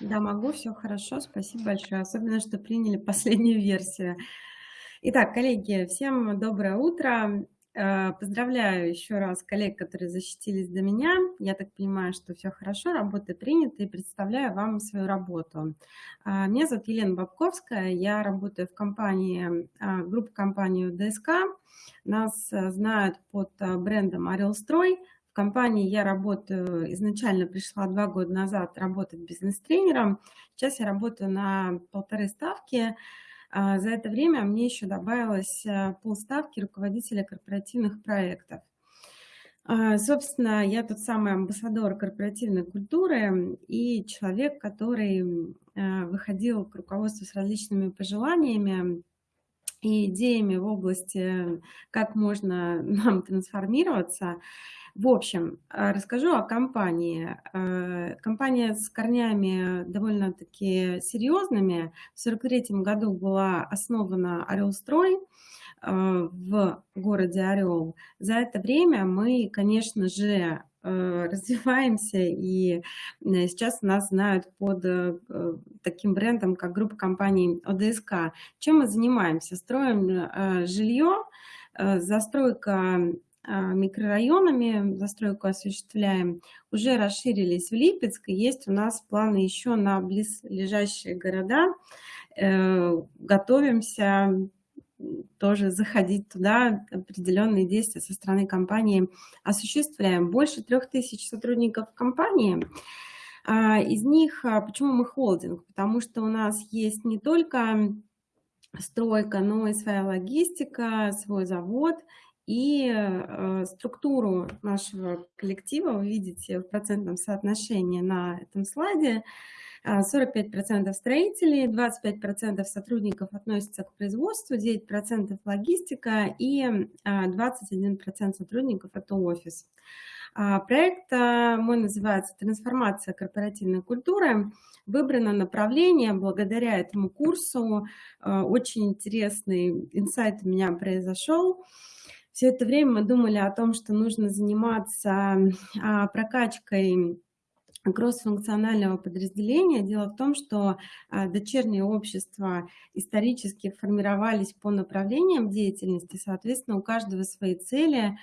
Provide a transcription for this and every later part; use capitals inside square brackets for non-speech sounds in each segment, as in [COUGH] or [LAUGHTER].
Да, могу, все хорошо, спасибо большое. Особенно, что приняли последнюю версию. Итак, коллеги, всем доброе утро. Э, поздравляю еще раз коллег, которые защитились до меня. Я так понимаю, что все хорошо, работа принята, и представляю вам свою работу. А, меня зовут Елена Бабковская, я работаю в компании, а, группе компании ДСК. Нас э, знают под э, брендом «Орелстрой», компании я работаю, изначально пришла два года назад работать бизнес-тренером. Сейчас я работаю на полторы ставки. А, за это время мне еще добавилось э, полставки руководителя корпоративных проектов. А, собственно, я тот самый амбассадор корпоративной культуры и человек, который выходил к руководству с различными пожеланиями и идеями в области, как можно нам трансформироваться. В общем, а, расскажу о компании. Э, компания с корнями довольно-таки серьезными. В 1943 году была основана «Орелстрой» э, в городе Орел. За это время мы, конечно же, э, развиваемся, и сейчас нас знают под таким брендом, как группа компаний ОДСК. Чем мы занимаемся? Строим жилье, застройка микрорайонами застройку осуществляем, уже расширились в Липецк, есть у нас планы еще на близлежащие города. Э, готовимся тоже заходить туда, определенные действия со стороны компании осуществляем. Больше трех тысяч сотрудников компании. А, из них, а, почему мы холдинг? Потому что у нас есть не только стройка, но и своя логистика, свой завод и э, структуру нашего коллектива вы видите в процентном соотношении на этом слайде. 45% строителей, 25% сотрудников относятся к производству, 9% логистика и 21% сотрудников – это офис. А, проект мой называется «Трансформация корпоративной культуры». Выбрано направление благодаря этому курсу. Очень интересный инсайт у меня произошел – все это время мы думали о том, что нужно заниматься а, прокачкой кроссфункционального подразделения. Дело в том, что а, дочерние общества исторически формировались по направлениям деятельности, соответственно, у каждого свои цели,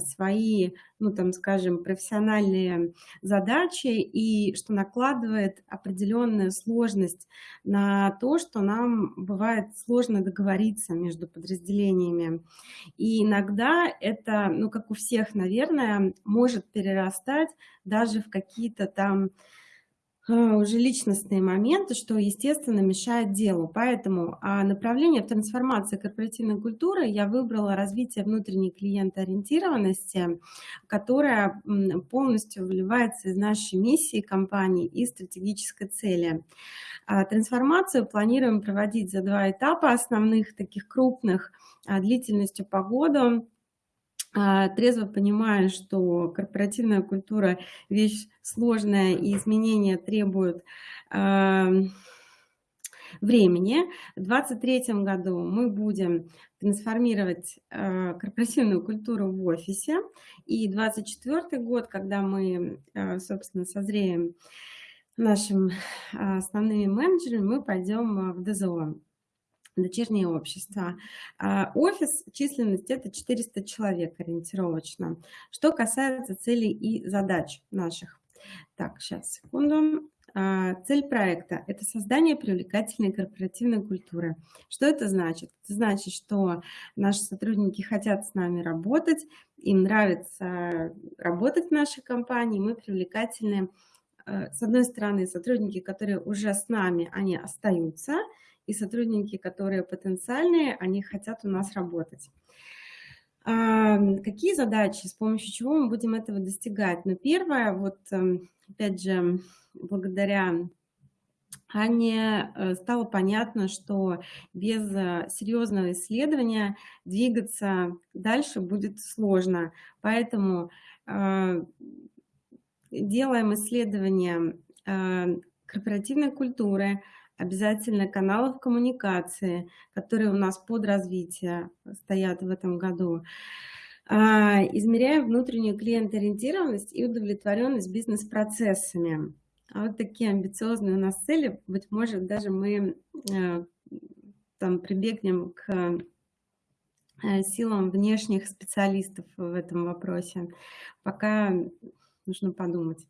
свои, ну там, скажем, профессиональные задачи, и что накладывает определенную сложность на то, что нам бывает сложно договориться между подразделениями. И иногда это, ну как у всех, наверное, может перерастать даже в какие-то там а, уже личностные моменты, что, естественно, мешает делу. Поэтому а направление в трансформации корпоративной культуры я выбрала развитие внутренней клиентоориентированности, которая полностью выливается из нашей миссии компании и стратегической цели. А трансформацию планируем проводить за два этапа основных, таких крупных, а, длительностью по году. А, трезво понимая, что корпоративная культура – вещь сложная и изменения требуют времени. В 2023 году мы будем трансформировать а, корпоративную культуру в офисе. И 2024 год, когда мы, а, собственно, созреем нашим основными менеджерами, мы пойдем в ДЗО дочернее общество. А, офис, численность это 400 человек ориентировочно. Что касается целей и задач наших. Так, сейчас, секунду. А, цель проекта – это создание привлекательной корпоративной культуры. Что это значит? Это значит, что наши сотрудники хотят с нами работать, им нравится работать в нашей компании, мы привлекательны. Э, с одной стороны, сотрудники, которые уже с нами, они остаются – и сотрудники, которые потенциальные, они хотят у нас работать. А, какие задачи, с помощью чего мы будем этого достигать? Ну, первое, вот эм, опять же, благодаря Ане э, стало понятно, что без э, серьезного исследования двигаться дальше будет сложно. Поэтому э, делаем исследование корпоративной культуры, обязательно каналов коммуникации, которые у нас под развитие стоят в этом году. А, измеряем внутреннюю клиент-ориентированность и удовлетворенность бизнес-процессами. А вот такие амбициозные у нас цели. Быть может, даже мы э, там прибегнем к э, силам внешних специалистов в этом вопросе. Пока нужно подумать.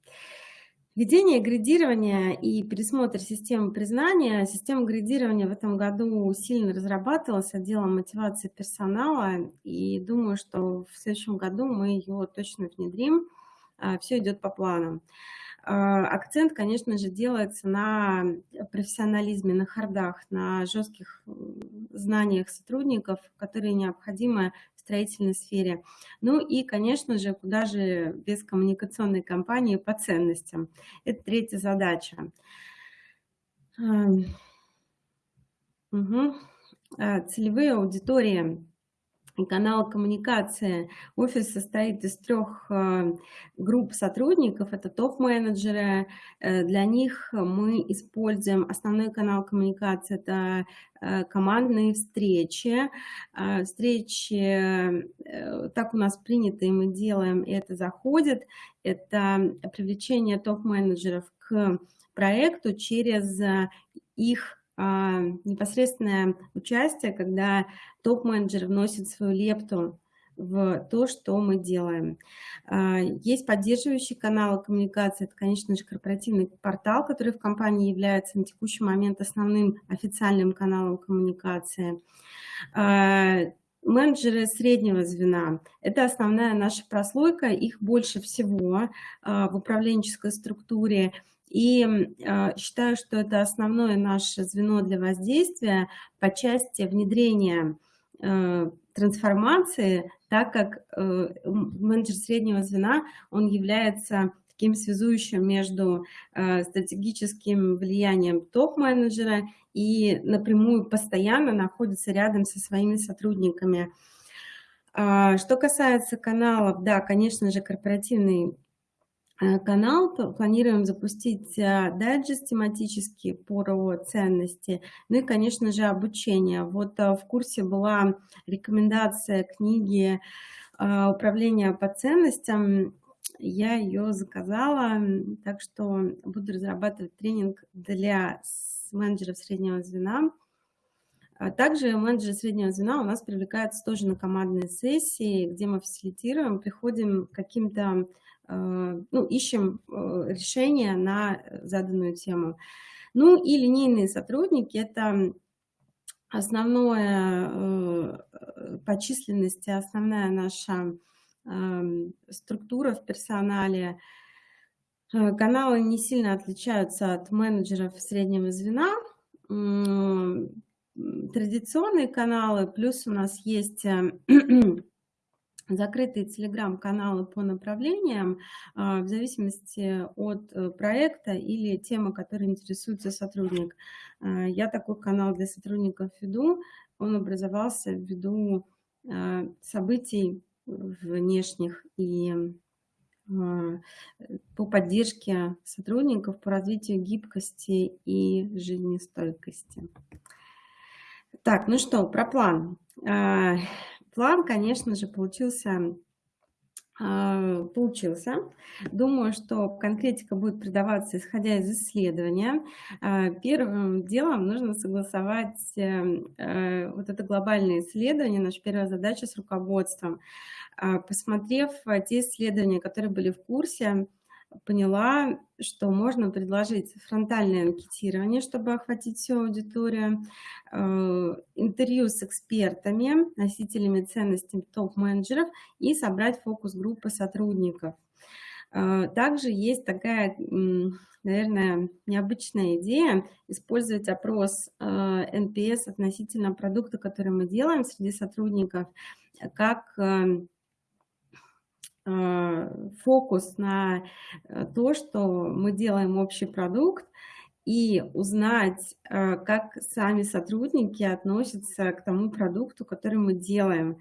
Введение градирования и пересмотр системы признания. Система градирования в этом году сильно разрабатывалась отделом мотивации персонала, и думаю, что в следующем году мы ее точно внедрим. А, Все идет по плану. А, акцент, конечно же, делается на профессионализме, на хардах, на жестких знаниях сотрудников, которые необходимы строительной сфере. Ну и, конечно же, куда же без коммуникационной кампании по ценностям. Это третья задача. Угу. Целевые аудитории канал коммуникации. Офис состоит из трех э, групп сотрудников. Это топ-менеджеры. Э, для них мы используем основной канал коммуникации. Это э, командные встречи. Встречи, так у нас принято, и мы делаем, и это заходит. Это привлечение топ-менеджеров к проекту через их непосредственное участие, когда топ-менеджер вносит свою лепту в то, что мы делаем. А, есть поддерживающий канал коммуникации, это, конечно же, корпоративный портал, который в компании является на текущий момент основным официальным каналом коммуникации. А, менеджеры среднего звена – это основная наша прослойка, их больше всего в управленческой структуре – и э, считаю, что это основное наше звено для воздействия по части внедрения э, трансформации, так как э, менеджер среднего звена, он является таким связующим между э, стратегическим влиянием топ-менеджера и напрямую постоянно находится рядом со своими сотрудниками. А, что касается каналов, да, конечно же, корпоративный канал, планируем запустить э, дайджест тематический про ценности, ну и, конечно же, обучение. Вот э, в курсе была рекомендация книги «Управление по ценностям», я ее заказала, так что буду разрабатывать тренинг для менеджеров среднего звена. А также менеджеры среднего звена у нас привлекаются тоже на командные сессии, где мы фасилитируем, приходим к каким-то Э, ну, ищем э, решение на заданную тему. Ну и линейные сотрудники – это основное э, по численности, основная наша эм, структура в персонале. Каналы не сильно отличаются от менеджеров среднего звена. Традиционные каналы, плюс у нас есть [CLEARS THROAT] закрытые телеграм-каналы по направлениям а, в зависимости от э, проекта или темы, которой интересуется сотрудник. А, я такой канал для сотрудников веду. Он образовался ввиду а, событий внешних и по поддержке сотрудников, по развитию гибкости и жизнестойкости. Так, ну что, про план. План, конечно же, получился а, получился. Думаю, что конкретика будет придаваться, исходя из исследования. А, первым делом нужно согласовать эм, э, вот это глобальное исследование, наша первая задача с руководством. А, посмотрев те исследования, которые были в курсе, поняла, что можно предложить фронтальное анкетирование, чтобы охватить всю аудиторию, э, интервью с экспертами, носителями ценностей топ-менеджеров и собрать фокус-группы сотрудников. Э, также есть такая, наверное, необычная идея использовать опрос NPS э, относительно продукта, который мы делаем среди сотрудников, как фокус на э, то, что мы делаем общий продукт, и узнать, э, как сами сотрудники относятся к тому продукту, который мы делаем.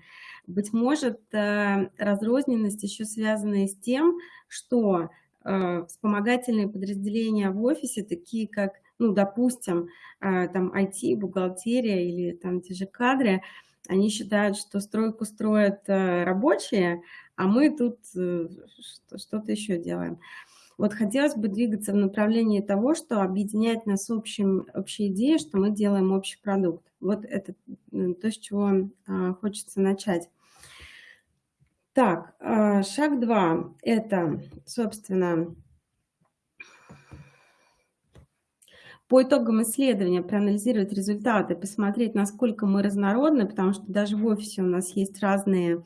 Быть может, разрозненность еще связана с тем, что вспомогательные подразделения в офисе, такие как, ну, допустим, там IT, бухгалтерия или там те же кадры, они считают, что стройку строят рабочие, а мы тут э, что-то еще делаем. Вот хотелось бы двигаться в направлении того, что объединяет нас общим, общей идеей, что мы делаем общий продукт. Вот это то, с чего а, хочется начать. Так, а, шаг два – это, собственно, по итогам исследования проанализировать результаты, посмотреть, насколько мы разнородны, потому что даже в офисе у нас есть разные э,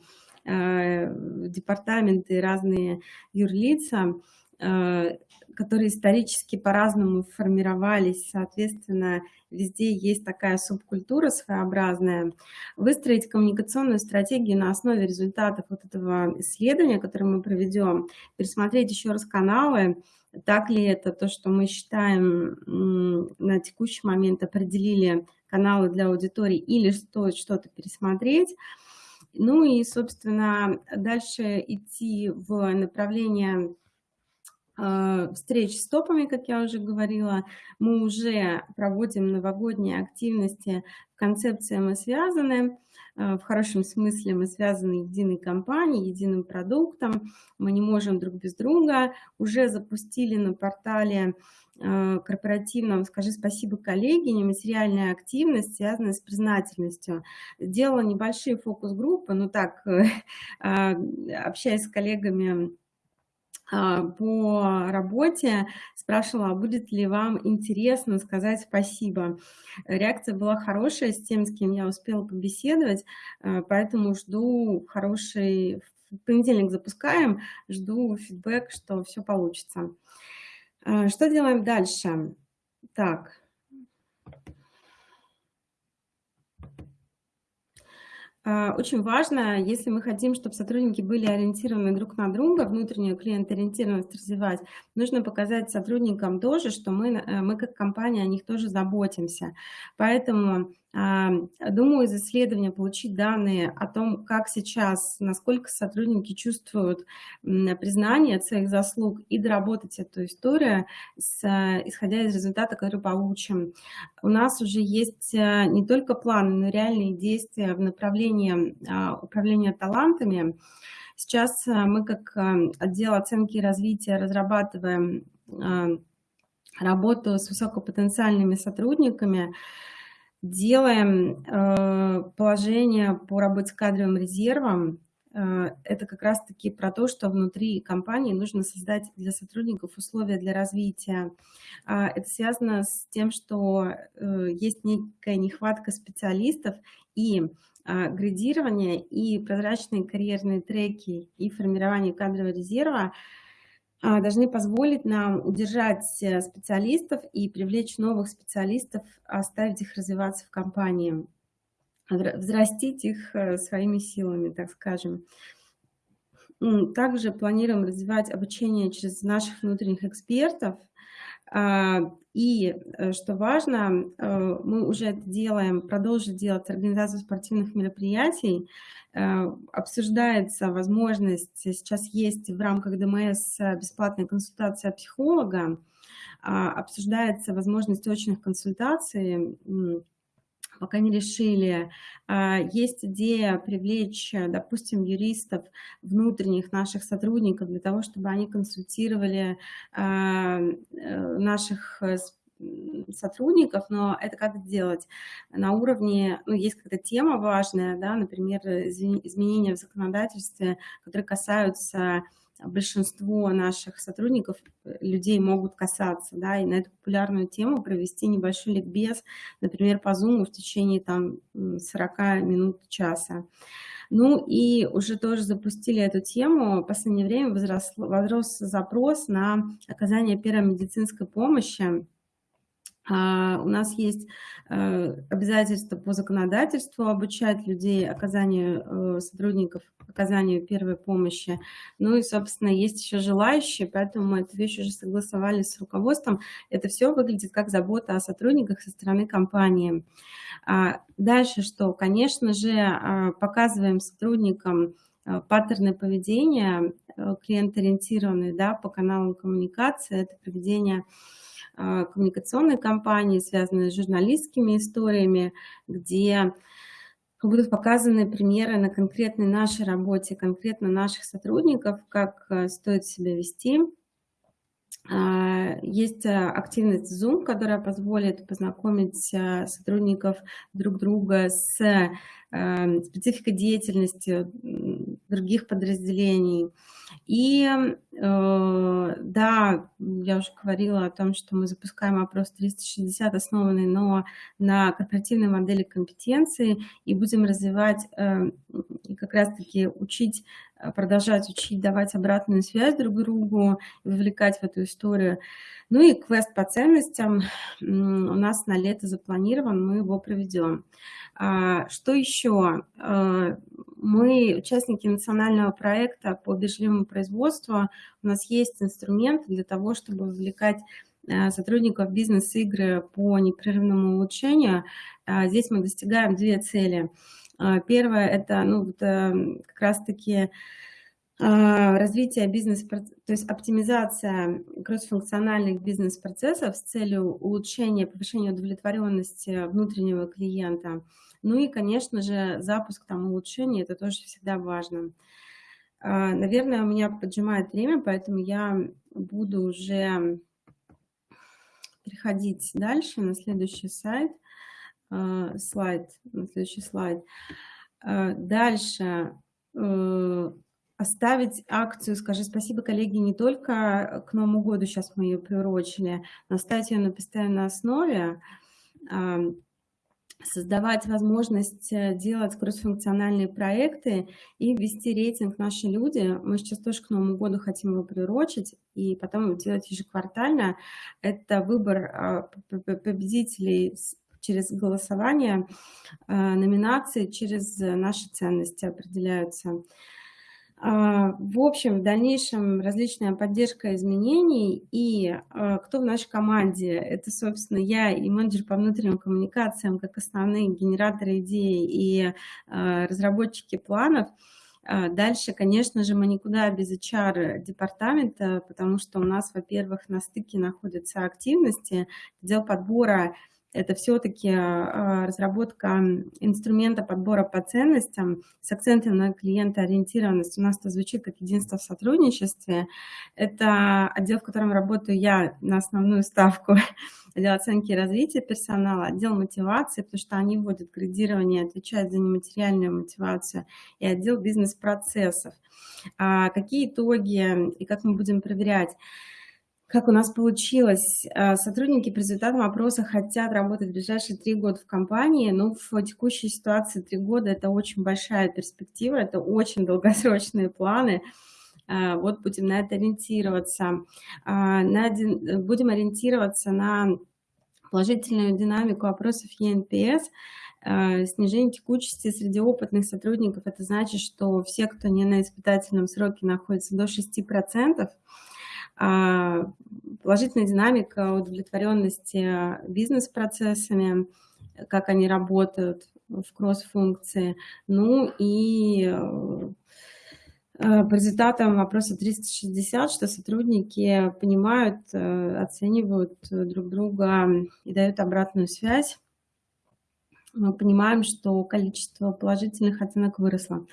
департаменты, разные юрлица, э, которые исторически по-разному формировались, соответственно, везде есть такая субкультура своеобразная. Выстроить коммуникационную стратегию на основе результатов вот этого исследования, которое мы проведем, пересмотреть еще раз каналы, так ли это то, что мы считаем на текущий момент определили каналы для аудитории, или что-то пересмотреть. Ну и, собственно, дальше идти в направление э, встреч с топами, как я уже говорила. Мы уже проводим новогодние активности в концепции «Мы связаны». Э, в хорошем смысле мы связаны единой компанией, единым продуктом, мы не можем друг без друга. Уже запустили на портале корпоративном «Скажи спасибо, коллеги», нематериальная активность, связанная с признательностью. Делала небольшие фокус-группы, но так, [LAUGHS] а, общаясь с коллегами а, по работе, спрашивала, а будет ли вам интересно сказать спасибо. Реакция была хорошая с тем, с кем я успела побеседовать, а, поэтому жду хороший... В понедельник запускаем, жду фидбэк, что все получится. А, что делаем дальше? Так, А, очень важно, если мы хотим, чтобы сотрудники были ориентированы друг на друга, внутреннюю клиент-ориентированность развивать, нужно показать сотрудникам тоже, что мы, э, мы как компания о них тоже заботимся. Поэтому думаю, из исследования получить данные о том, как сейчас, насколько сотрудники чувствуют признание своих заслуг и доработать эту историю, с, исходя из результата, который получим. У нас уже есть э, не только планы, но и реальные действия в направлении а, управления талантами. Сейчас э, мы как э, отдел оценки и развития разрабатываем работу с высокопотенциальными сотрудниками, делаем э, положение по работе с кадровым резервом. Э, это как раз-таки про то, что внутри компании нужно создать для сотрудников условия для развития. Э, это связано с тем, что э, есть некая нехватка специалистов и э, градирование, и прозрачные карьерные треки, и формирование кадрового резерва – а, должны позволить нам удержать э, специалистов и привлечь новых специалистов, оставить их развиваться в компании, взрастить их э, своими силами, так скажем. Также планируем развивать обучение через наших внутренних экспертов. А, и, э, что важно, мы уже это делаем, продолжим делать организацию спортивных мероприятий, Э, обсуждается возможность, сейчас есть в рамках ДМС бесплатная консультация психолога, а, обсуждается возможность очных консультаций, пока не решили. А, есть идея привлечь, допустим, юристов, внутренних наших сотрудников для того, чтобы они консультировали а, э, наших сотрудников, но это как сделать на уровне, ну, есть какая-то тема важная, да, например, изменения в законодательстве, которые касаются большинство наших сотрудников, э, людей могут касаться, да, и на эту популярную тему провести небольшой ликбез, например, по Zoom в течение там 40 минут, часа. Ну и уже тоже запустили эту тему. В последнее время возрос, возрос запрос на оказание первой медицинской помощи у нас есть э, обязательство по законодательству обучать людей оказанию э, сотрудников, оказанию первой помощи. Ну и, собственно, есть еще желающие, поэтому мы эту вещь уже согласовали с руководством. Это все выглядит как забота о сотрудниках со стороны компании. А, дальше что? Конечно же, а, показываем сотрудникам э, паттерны поведения, клиент-ориентированные да, по каналам коммуникации, это поведение а, коммуникационной кампании, связанные с журналистскими историями, где будут показаны примеры на конкретной нашей работе, конкретно наших сотрудников, как э, стоит себя вести. А, есть а, активность Zoom, которая позволит познакомить а, сотрудников друг друга с спецификой деятельности других подразделений. И э, да, я уже говорила о том, что мы запускаем опрос 360, основанный но на корпоративной модели компетенции, и будем развивать э, и как раз-таки учить, э, продолжать учить, давать обратную связь друг другу, вовлекать в эту историю. Ну и квест по ценностям у нас на лето запланирован, мы его проведем. А, что еще? А, мы участники национального проекта по бережливому производству. У нас есть инструмент для того, чтобы вовлекать а, сотрудников бизнес-игры по непрерывному улучшению. Здесь мы достигаем две цели. Первое – это ну, это как раз-таки а, развитие бизнес то есть оптимизация кроссфункциональных бизнес-процессов с целью улучшения, повышения удовлетворенности внутреннего клиента. Ну и, конечно же, запуск там улучшений, это тоже всегда важно. А, наверное, у меня поджимает время, поэтому я буду уже переходить дальше на следующий сайт, а, слайд, на следующий слайд. Дальше э, оставить акцию «Скажи спасибо, коллеги» не только к Новому году, сейчас мы ее приурочили, но оставить ее на постоянной основе, создавать возможность э, делать кроссфункциональные проекты и ввести рейтинг «Наши люди». Мы сейчас тоже к Новому году хотим его приурочить и потом делать ежеквартально. Это выбор а, победителей через голосование, а, номинации через наши ценности определяются. А, в общем, в дальнейшем различная поддержка изменений. И а, кто в нашей команде? Это, собственно, я и менеджер по внутренним коммуникациям, как основные генераторы идей и а, разработчики планов. Дальше, конечно же, мы никуда без HR-департамента, потому что у нас, во-первых, на стыке находятся активности, отдел подбора это все-таки а, разработка инструмента подбора по ценностям с акцентом на клиентоориентированность. У нас это звучит как единство в сотрудничестве. Это отдел, в котором работаю я на основную ставку, [LAUGHS] отдел оценки и развития персонала, отдел мотивации, потому что они вводят градирование, отвечают за нематериальную мотивацию, и отдел бизнес-процессов. А какие итоги и как мы будем проверять? Как у нас получилось? А, сотрудники по результатам опроса хотят работать в ближайшие три года в компании, но в текущей ситуации три года – это очень большая перспектива, это очень долгосрочные планы. А, вот будем на это ориентироваться. А, будем ориентироваться на положительную динамику опросов ЕНПС, снижение текучести среди опытных сотрудников. Это значит, что все, кто не на испытательном сроке находится до 6%, а, положительная динамика удовлетворенности бизнес-процессами, как они работают в кросс-функции. Ну и э, по результатам вопроса 360, что сотрудники понимают, э, оценивают друг друга и дают обратную связь. Мы понимаем, что количество положительных оценок выросло.